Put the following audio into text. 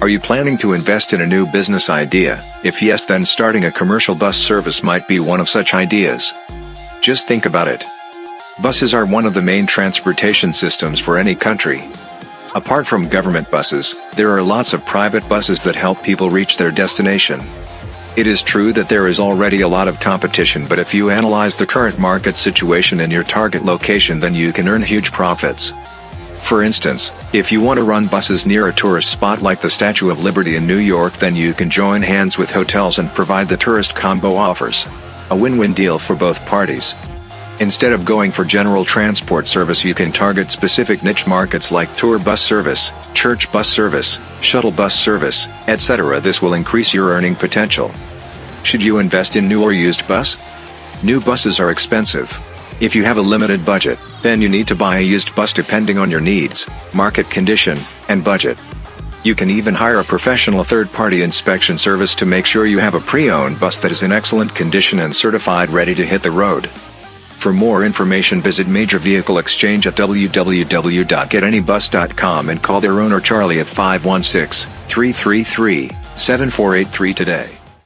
Are you planning to invest in a new business idea? If yes then starting a commercial bus service might be one of such ideas. Just think about it. Buses are one of the main transportation systems for any country. Apart from government buses, there are lots of private buses that help people reach their destination. It is true that there is already a lot of competition but if you analyze the current market situation in your target location then you can earn huge profits. For instance, if you want to run buses near a tourist spot like the Statue of Liberty in New York then you can join hands with hotels and provide the tourist combo offers. A win-win deal for both parties. Instead of going for general transport service you can target specific niche markets like tour bus service, church bus service, shuttle bus service, etc. This will increase your earning potential. Should you invest in new or used bus? New buses are expensive. If you have a limited budget, then you need to buy a used bus depending on your needs, market condition, and budget. You can even hire a professional third-party inspection service to make sure you have a pre-owned bus that is in excellent condition and certified ready to hit the road. For more information visit Major Vehicle Exchange at www.getanybus.com and call their owner Charlie at 516-333-7483 today.